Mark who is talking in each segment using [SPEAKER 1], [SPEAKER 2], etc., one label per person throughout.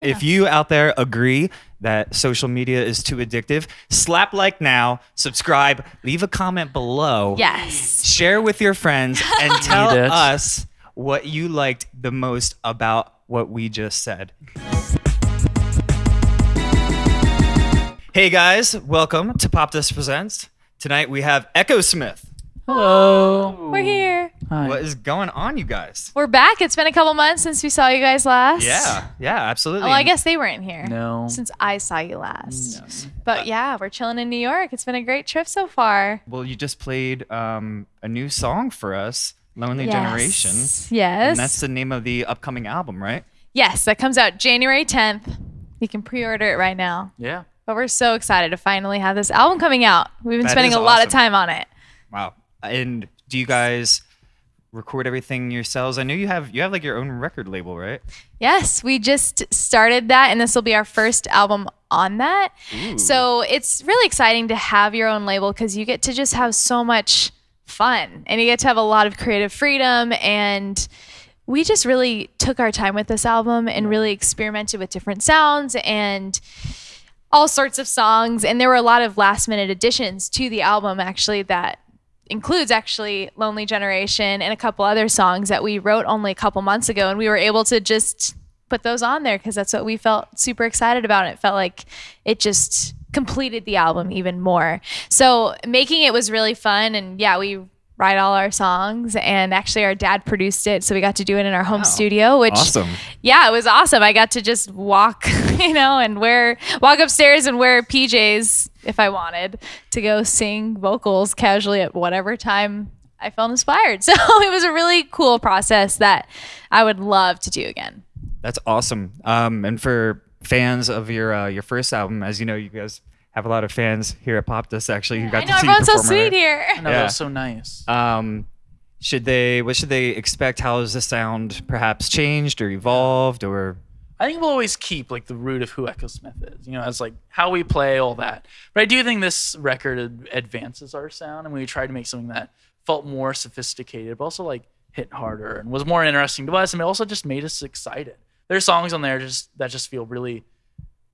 [SPEAKER 1] If you out there agree that social media is too addictive, slap like now, subscribe, leave a comment below.
[SPEAKER 2] Yes.
[SPEAKER 1] Share with your friends and tell
[SPEAKER 3] Need it.
[SPEAKER 1] us what you liked the most about what we just said. Hey guys, welcome to Popdust Presents. Tonight we have Echosmith.
[SPEAKER 3] Hello.
[SPEAKER 2] We're here.
[SPEAKER 3] Hi.
[SPEAKER 1] What is going on, you guys?
[SPEAKER 2] We're back. It's been a couple months since we saw you guys last.
[SPEAKER 1] Yeah, yeah, absolutely.
[SPEAKER 2] Well, I guess they weren't here.
[SPEAKER 3] No.
[SPEAKER 2] Since I saw you last. No. But yeah, we're chilling in New York. It's been a great trip so far.
[SPEAKER 1] Well, you just played um, a new song for us, Lonely
[SPEAKER 2] Yes.
[SPEAKER 1] Generation.
[SPEAKER 2] Yes.
[SPEAKER 1] And that's the name of the upcoming album, right?
[SPEAKER 2] yes, that comes out January 10th. You can pre-order it right now.
[SPEAKER 3] Yeah.
[SPEAKER 2] But we're so excited to finally have this album coming out. We've been
[SPEAKER 1] That
[SPEAKER 2] spending
[SPEAKER 1] is
[SPEAKER 2] a lot of time on it.
[SPEAKER 1] Wow. And do you guys record everything yourselves? I know you have you have like your own record label, right?
[SPEAKER 2] Yes, we just started that, and this will be our first album on that. So it's really exciting to have your own label because you get to just have so much fun and you get to have a lot of creative freedom. And we just really took our time with this album and mm-hmm. really experimented with different sounds and all sorts of songs. And there were a lot of last minute additions to the album actually that includes actually Lonely Generation and a couple other songs that we wrote only a couple months ago. And we were able to just put those on there because that's what we felt super excited about. And it felt like it just completed the album even more. So making it was really fun. And yeah, we write all our songs and actually our dad produced it so we got to do it in our home
[SPEAKER 1] Wow.
[SPEAKER 2] studio which
[SPEAKER 1] Awesome.
[SPEAKER 2] yeah, it was awesome. I got to just walk, you know, and wear walk upstairs and wear PJs if I wanted to go sing vocals casually at whatever time I felt inspired. So it was a really cool process that I would love to do again.
[SPEAKER 1] That's awesome. Um, and for fans of your uh, your first album, as you know, you guys have a lot of fans here at Popdust actually who got
[SPEAKER 2] I
[SPEAKER 1] to
[SPEAKER 2] know
[SPEAKER 1] see you
[SPEAKER 2] everyone's so sweet
[SPEAKER 1] already.
[SPEAKER 2] here.
[SPEAKER 3] I know,
[SPEAKER 1] Yeah.
[SPEAKER 3] that was so nice.
[SPEAKER 1] Um, should they what should they expect? How has the sound perhaps changed or evolved or
[SPEAKER 3] I think we'll always keep like the root of who Echosmith is, you know, as like how we play all that. But I do think this record ad- advances our sound, and we tried to make something that felt more sophisticated, but also like hit harder and was more interesting to us, and it also just made us excited. There's songs on there just that just feel really,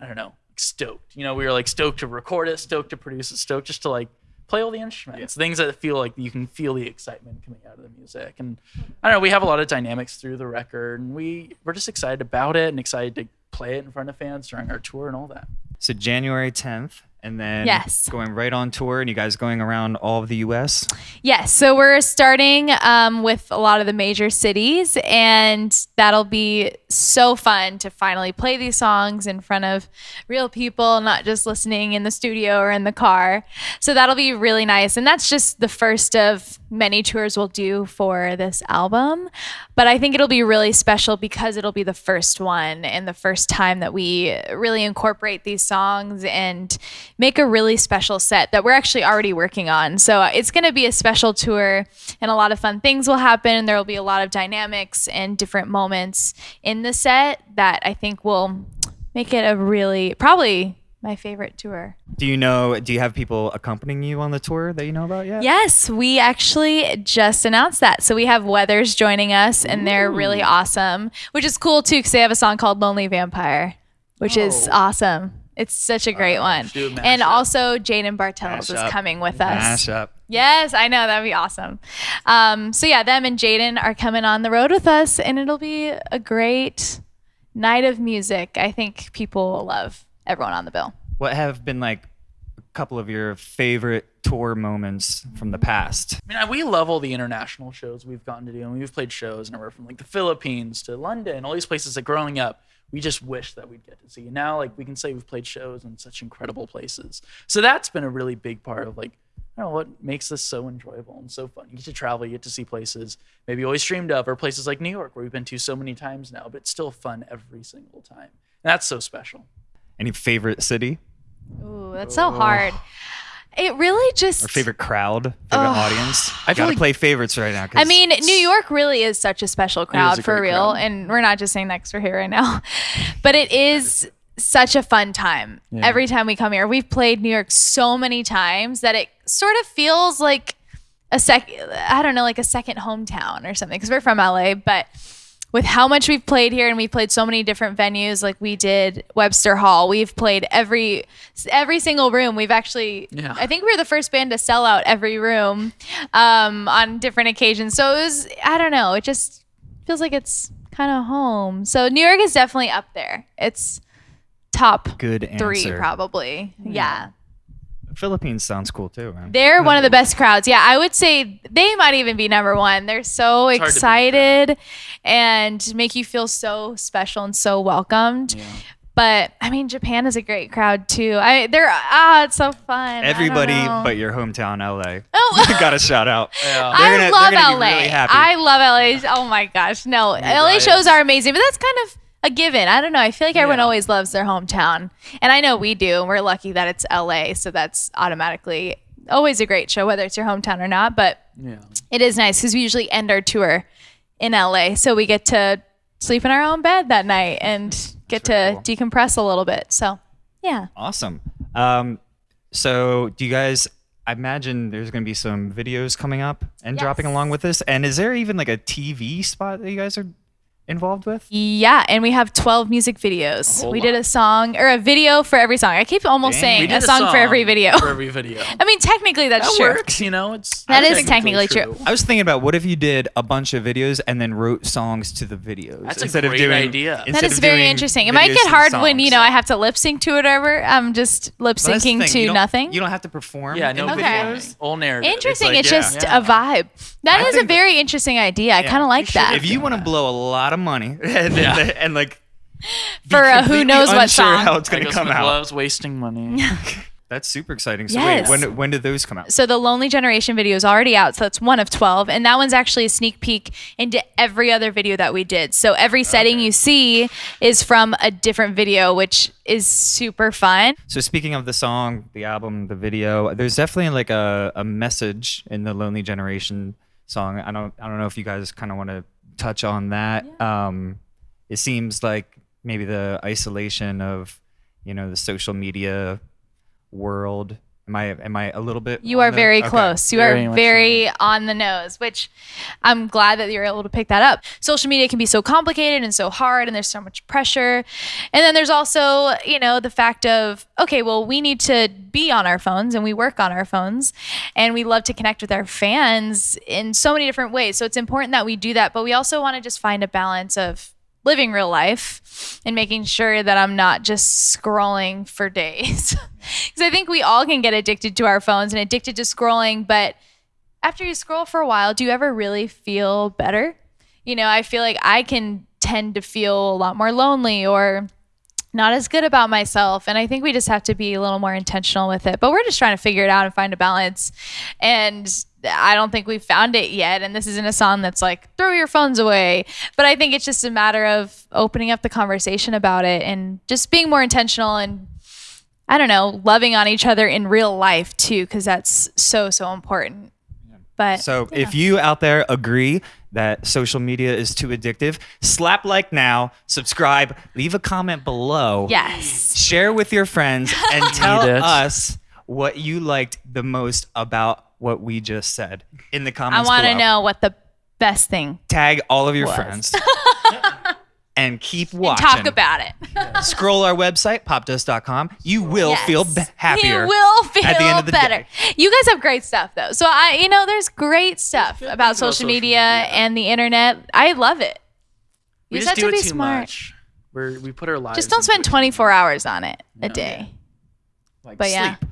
[SPEAKER 3] I don't know, stoked. You know, we were like stoked to record it, stoked to produce it, stoked just to like play all the instruments, things that feel like you can feel the excitement coming out of the music. And I don't know, we have a lot of dynamics through the record, and we we're just excited about it and excited to play it in front of fans during our tour and all that.
[SPEAKER 1] so January 10th and then
[SPEAKER 2] Yes.
[SPEAKER 1] going right on tour and you guys going around all of the US?
[SPEAKER 2] Yes, so we're starting um, with a lot of the major cities, and that'll be so fun to finally play these songs in front of real people, not just listening in the studio or in the car. So that'll be really nice. And that's just the first of many tours we'll do for this album. But I think it'll be really special because it'll be the first one and the first time that we really incorporate these songs and make a really special set that we're actually already working on. So uh, it's going to be a special tour and a lot of fun things will happen. And there will be a lot of dynamics and different moments in the set that I think will make it a really, probably my favorite tour.
[SPEAKER 1] Do you know do you have people accompanying you on the tour that you know about yet?
[SPEAKER 2] Yes, we actually just announced that. So we have Weathers joining us, and they're really awesome, which is cool too because they have a song called Lonely Vampire, which is
[SPEAKER 3] Oh.
[SPEAKER 2] awesome. It's such a great one. And
[SPEAKER 3] mashup.
[SPEAKER 2] also, Jayden Bartels is coming with us.
[SPEAKER 1] Mash up.
[SPEAKER 2] Yes, I know. That'd be awesome. Um, so, yeah, them and Jayden are coming on the road with us, and it'll be a great night of music. I think people will love everyone on the bill.
[SPEAKER 1] What have been like couple of your favorite tour moments from the past?
[SPEAKER 3] I mean, we love all the international shows we've gotten to do. and we've played shows anywhere from like the Philippines to London, all these places that growing up, we just wish that we'd get to see. And now, like, we can say we've played shows in such incredible places. So that's been a really big part of like, I don't know what makes this so enjoyable and so fun. You get to travel, you get to see places maybe always dreamed of, or places like New York where we've been to so many times now, but it's still fun every single time. And that's so special.
[SPEAKER 1] Any favorite city
[SPEAKER 2] Ooh, that's so hard. It really just.
[SPEAKER 1] Our favorite crowd, favorite audience?
[SPEAKER 3] I
[SPEAKER 1] I
[SPEAKER 3] feel
[SPEAKER 1] gotta
[SPEAKER 3] like-
[SPEAKER 1] play favorites right now. 'cause
[SPEAKER 2] I mean, New York really is such a special crowd
[SPEAKER 3] a
[SPEAKER 2] for
[SPEAKER 3] great
[SPEAKER 2] real.
[SPEAKER 3] crowd.
[SPEAKER 2] And we're not just saying that 'cause we're here right now, but it is such a fun time every time we come here. We've played New York so many times that it sort of feels like a sec, I don't know, like a second hometown or something because we're from LA, but with how much we've played here and we've played so many different venues like we did Webster Hall. We've played every every single room. We've actually
[SPEAKER 3] Yeah.
[SPEAKER 2] I think we were the first band to sell out every room um, on different occasions. So it was I don't know, it just feels like it's kind of home. So New York is definitely up there. It's top
[SPEAKER 1] Good answer.
[SPEAKER 2] three probably. Yeah.
[SPEAKER 1] Philippines sounds cool too, man.
[SPEAKER 2] They're one of the best crowds. Yeah, I would say they might even be number one. They're so
[SPEAKER 3] It's hard to beat that.
[SPEAKER 2] excited and make you feel so special and so welcomed.
[SPEAKER 3] Yeah.
[SPEAKER 2] But I mean, Japan is a great crowd too. I they're ah, it's so fun.
[SPEAKER 1] Everybody but your hometown LA.
[SPEAKER 2] Oh.
[SPEAKER 1] Got a shout out.
[SPEAKER 3] Yeah.
[SPEAKER 2] I
[SPEAKER 1] gonna-
[SPEAKER 2] love
[SPEAKER 1] they're gonna
[SPEAKER 2] LA.
[SPEAKER 1] really.
[SPEAKER 2] I love LA. Oh my gosh, no, LA
[SPEAKER 3] right.
[SPEAKER 2] shows are amazing, but that's kind of a given. I don't know. I feel like everyone
[SPEAKER 3] Yeah.
[SPEAKER 2] always loves their hometown, and I know we do. And we're lucky that it's LA, so that's automatically always a great show, whether it's your hometown or not. But
[SPEAKER 3] Yeah.
[SPEAKER 2] it is nice because we usually end our tour in LA, so we get to sleep in our own bed that night and get to
[SPEAKER 1] cool.
[SPEAKER 2] decompress a little bit. So, yeah.
[SPEAKER 1] Awesome. Um, so do you guys? I imagine there's going to be some videos coming up and dropping along with this. And is there even like a TV spot that you guys are involved with?
[SPEAKER 2] Yeah, and we have 12 music videos.
[SPEAKER 3] whole
[SPEAKER 2] We did a song or a video for every song. I keep almost
[SPEAKER 1] Dang.
[SPEAKER 2] Saying a
[SPEAKER 3] did
[SPEAKER 2] song, for every video.
[SPEAKER 3] For every video.
[SPEAKER 2] I mean, technically that's
[SPEAKER 3] that
[SPEAKER 2] true.
[SPEAKER 3] works, you know. It's that's
[SPEAKER 2] is technically true.
[SPEAKER 1] I was thinking about what if you did a bunch of videos and then wrote songs to the videos
[SPEAKER 3] That's a
[SPEAKER 1] instead of
[SPEAKER 3] great
[SPEAKER 1] doing.
[SPEAKER 3] idea. That
[SPEAKER 2] That
[SPEAKER 1] instead
[SPEAKER 2] is
[SPEAKER 1] of
[SPEAKER 2] very interesting. It might get
[SPEAKER 1] to the
[SPEAKER 2] hard when you know I have to lip sync to it or whatever. I'm just lip
[SPEAKER 1] Well, that's the
[SPEAKER 2] syncing
[SPEAKER 1] thing,
[SPEAKER 2] to
[SPEAKER 1] you
[SPEAKER 2] nothing.
[SPEAKER 1] You don't have to perform.
[SPEAKER 3] Yeah,
[SPEAKER 1] in
[SPEAKER 3] no
[SPEAKER 2] Okay.
[SPEAKER 1] videos.
[SPEAKER 3] All narrative.
[SPEAKER 2] Interesting.
[SPEAKER 1] like,
[SPEAKER 2] It's,
[SPEAKER 1] yeah.
[SPEAKER 2] just
[SPEAKER 3] Yeah.
[SPEAKER 2] a vibe. That
[SPEAKER 1] I
[SPEAKER 2] is a very interesting idea. I kind of like that.
[SPEAKER 1] If you want to blow a lot of money and,
[SPEAKER 3] Yeah.
[SPEAKER 1] and like be
[SPEAKER 2] For a who
[SPEAKER 1] completely
[SPEAKER 2] knows what song.
[SPEAKER 1] how it's going to
[SPEAKER 3] Michael
[SPEAKER 1] come
[SPEAKER 3] Smith
[SPEAKER 1] out.
[SPEAKER 3] loves wasting money.
[SPEAKER 1] That's super exciting. So
[SPEAKER 2] Yes.
[SPEAKER 1] wait, when when did those come out?
[SPEAKER 2] So the Lonely Generation video is already out. So that's one of 12. And that one's actually a sneak peek into every other video that we did. So every setting you see is from a different video, which is super fun.
[SPEAKER 1] So speaking of the song, the album, the video, there's definitely like a, a message in the Lonely Generation song. I don't I don't know if you guys kind of want to touch on that. Um, it seems like maybe the isolation of you know the social media world. Am I am I a little bit?
[SPEAKER 2] You are
[SPEAKER 1] the-
[SPEAKER 2] very
[SPEAKER 1] okay.
[SPEAKER 2] close. You
[SPEAKER 3] Very
[SPEAKER 2] are
[SPEAKER 3] much
[SPEAKER 2] very on the nose, which I'm glad that you're able to pick that up. Social media can be so complicated and so hard, and there's so much pressure. And then there's also, you know, the fact of, okay, well, we need to be on our phones and we work on our phones and we love to connect with our fans in so many different ways. So it's important that we do that, but we also want to just find a balance of living real life and making sure that I'm not just scrolling for days. Because I think we all can get addicted to our phones and addicted to scrolling, but after you scroll for a while, do you ever really feel better? You know, I feel like I can tend to feel a lot more lonely or not as good about myself. And I think we just have to be a little more intentional with it. But we're just trying to figure it out and find a balance. And I don't think we've found it yet. And this isn't a song that's like, throw your phones away. But I think it's just a matter of opening up the conversation about it and just being more intentional and I don't know, loving on each other in real life too, because that's so, so important. But
[SPEAKER 1] So if you out there agree that social media is too addictive, slap like now, subscribe, leave a comment below.
[SPEAKER 2] yes.
[SPEAKER 1] share with your friends and tell us what you liked the most about what we just said in the comments.
[SPEAKER 2] I want to know what the best thing
[SPEAKER 1] Tag all of your
[SPEAKER 2] was.
[SPEAKER 1] friends and keep
[SPEAKER 2] and
[SPEAKER 1] watching.
[SPEAKER 2] talk about it.
[SPEAKER 1] Scroll our website, popdust.com. You will
[SPEAKER 2] Yes.
[SPEAKER 1] feel b- happier.
[SPEAKER 2] You will feel
[SPEAKER 1] at the end of the
[SPEAKER 2] better.
[SPEAKER 1] day.
[SPEAKER 2] You guys have great stuff though. So I, you know, there's great stuff
[SPEAKER 3] good
[SPEAKER 2] about
[SPEAKER 3] things about
[SPEAKER 2] social
[SPEAKER 3] social
[SPEAKER 2] media,
[SPEAKER 3] media.
[SPEAKER 2] and the internet. I love it.
[SPEAKER 3] We
[SPEAKER 2] You
[SPEAKER 3] just
[SPEAKER 2] just
[SPEAKER 3] do
[SPEAKER 2] have to
[SPEAKER 3] it
[SPEAKER 2] be
[SPEAKER 3] too
[SPEAKER 2] smart.
[SPEAKER 3] much. We're, we put our lives.
[SPEAKER 2] Just don't spend 24 hours on it a
[SPEAKER 3] No.
[SPEAKER 2] day.
[SPEAKER 1] Like,
[SPEAKER 2] But yeah.
[SPEAKER 1] sleep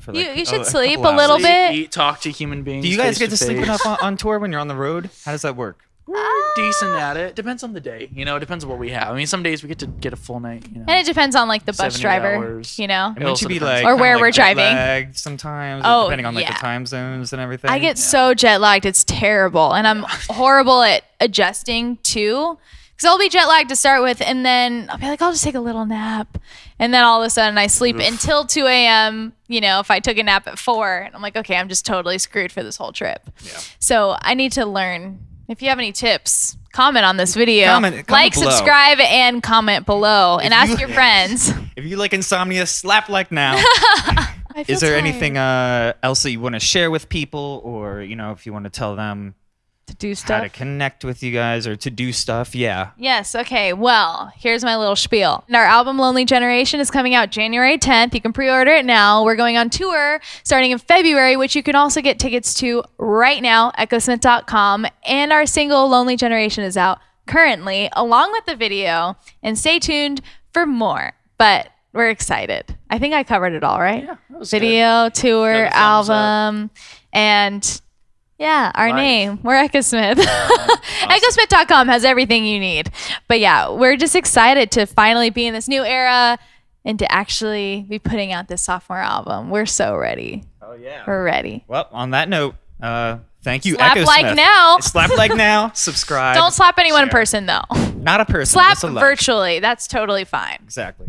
[SPEAKER 1] for
[SPEAKER 2] You-
[SPEAKER 1] like
[SPEAKER 2] you should
[SPEAKER 1] a
[SPEAKER 2] sleep
[SPEAKER 1] couple
[SPEAKER 2] a little
[SPEAKER 1] hours.
[SPEAKER 2] bit.
[SPEAKER 3] Sleep, eat, talk to human beings.
[SPEAKER 1] Do you guys get to sleep enough on, on tour when you're on the road? How does that work?
[SPEAKER 3] We're decent at it. Depends on the day. You know, it depends on what we have. I mean, some days we get to get a full night. You know.
[SPEAKER 2] And it depends on like the bus driver,
[SPEAKER 3] hours.
[SPEAKER 2] you know.
[SPEAKER 1] And
[SPEAKER 3] It
[SPEAKER 1] wouldn't
[SPEAKER 3] also
[SPEAKER 1] you be like
[SPEAKER 2] Or where
[SPEAKER 1] like
[SPEAKER 2] we're driving.
[SPEAKER 1] lagged sometimes, or
[SPEAKER 2] Oh,
[SPEAKER 1] depending on like
[SPEAKER 2] yeah.
[SPEAKER 1] the time zones and everything?
[SPEAKER 2] I get so jet lagged, it's terrible. And I'm horrible at adjusting too. Because I'll be jet lagged to start with, and then I'll be like, I'll just take a little nap. And then all of a sudden I sleep until 2 a.m. You know, if I took a nap at 4, and I'm like, okay, I'm just totally screwed for this whole trip. Yeah. So I need to learn. If you have any tips, comment on this video.
[SPEAKER 1] Comment- comment
[SPEAKER 2] like,
[SPEAKER 1] below.
[SPEAKER 2] subscribe, and comment below. And ask
[SPEAKER 1] you-
[SPEAKER 2] your friends.
[SPEAKER 1] If you like insomnia, slap like now. Is there
[SPEAKER 2] tired.
[SPEAKER 1] anything uh, else that you want to share with people, or you know, if you want to tell them
[SPEAKER 2] to do
[SPEAKER 1] how
[SPEAKER 2] stuff.
[SPEAKER 1] to connect with you guys or to do stuff. Yeah.
[SPEAKER 2] Yes. Okay. Well, here's my little spiel. And Our album Lonely Generation is coming out January 10th. You can pre order it now. We're going on tour starting in February, which you can also get tickets to right now, echosmith.com. And our single Lonely Generation is out currently, along with the video. And stay tuned for more. But we're excited. I think I covered it all, right?
[SPEAKER 3] Yeah, was good.
[SPEAKER 2] Video, tour,
[SPEAKER 3] Got a thumbs up.
[SPEAKER 2] album, and yeah, our
[SPEAKER 3] Life.
[SPEAKER 2] name. We're Echosmith. Echosmith.com has everything you need. But yeah, we're just excited to finally be in this new era and to actually be putting out this sophomore album. We're so ready.
[SPEAKER 1] Oh yeah.
[SPEAKER 2] We're ready.
[SPEAKER 1] Well, on that note, uh, thank you.
[SPEAKER 2] Slap
[SPEAKER 1] Echo
[SPEAKER 2] like
[SPEAKER 1] Smith.
[SPEAKER 2] now.
[SPEAKER 1] Slap like now. Subscribe.
[SPEAKER 2] Don't slap anyone in person though.
[SPEAKER 1] Not a person.
[SPEAKER 2] Slap virtually. That's totally fine.
[SPEAKER 1] Exactly.